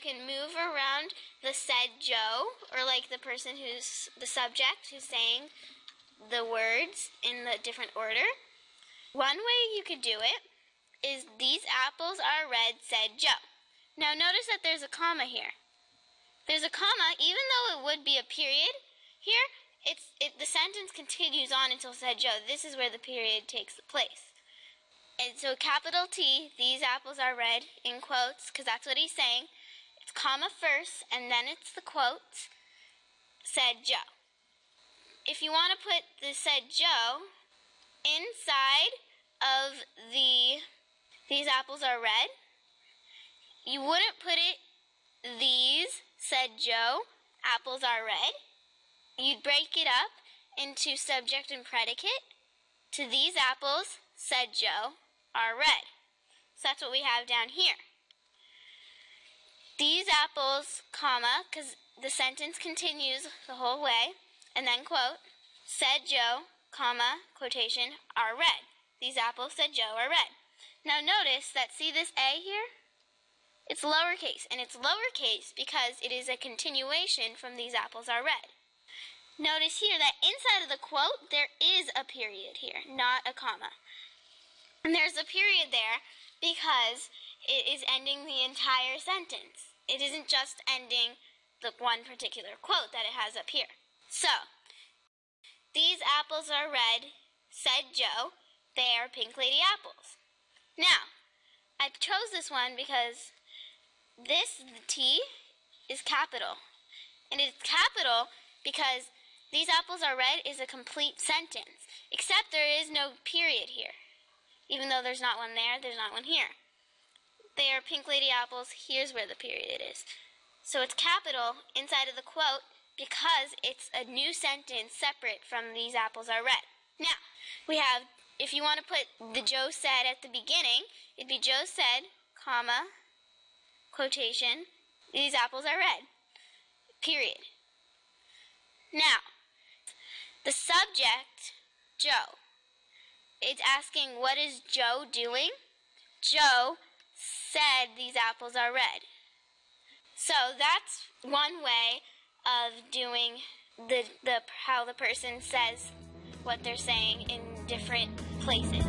can move around the said Joe, or like the person who's the subject who's saying the words in the different order. One way you could do it is these apples are red, said Joe. Now notice that there's a comma here. There's a comma, even though it would be a period here, it's it, the sentence continues on until said Joe. This is where the period takes place. And so capital T, these apples are red in quotes, because that's what he's saying. It's comma first, and then it's the quote, said Joe. If you want to put the said Joe inside of the these apples are red, you wouldn't put it these, said Joe, apples are red. You'd break it up into subject and predicate. To these apples, said Joe, are red. So that's what we have down here. These apples, comma, because the sentence continues the whole way, and then quote, said Joe, comma, quotation, are red. These apples, said Joe, are red. Now notice that, see this A here? It's lowercase, and it's lowercase because it is a continuation from these apples are red. Notice here that inside of the quote, there is a period here, not a comma. And there's a period there because it is ending the entire sentence. It isn't just ending the one particular quote that it has up here. So, these apples are red, said Joe. They are pink lady apples. Now, I chose this one because this the T is capital. And it's capital because these apples are red is a complete sentence, except there is no period here. Even though there's not one there, there's not one here. They are pink lady apples, here's where the period is. So it's capital inside of the quote because it's a new sentence separate from these apples are red. Now, we have, if you want to put the Joe said at the beginning, it'd be Joe said, comma, quotation, these apples are red. Period. Now, the subject, Joe. It's asking, what is Joe doing? Joe said these apples are red. So that's one way of doing the, the how the person says what they're saying in different places.